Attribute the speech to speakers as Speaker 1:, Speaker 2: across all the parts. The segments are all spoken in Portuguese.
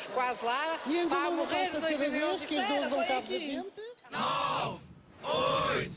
Speaker 1: estamos quase lá.
Speaker 2: E
Speaker 1: Está a morrer 2011. Espera,
Speaker 2: que os
Speaker 1: dois vão
Speaker 2: cabo da gente.
Speaker 3: 9,
Speaker 2: 8,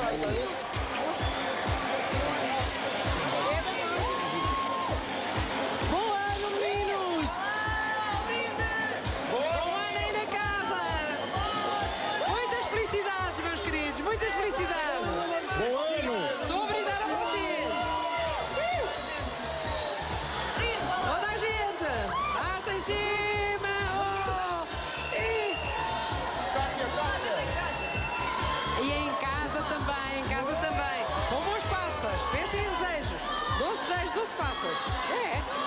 Speaker 2: Ano, meninos!
Speaker 1: Bom ano aí na casa. Muitas felicidades, casa também.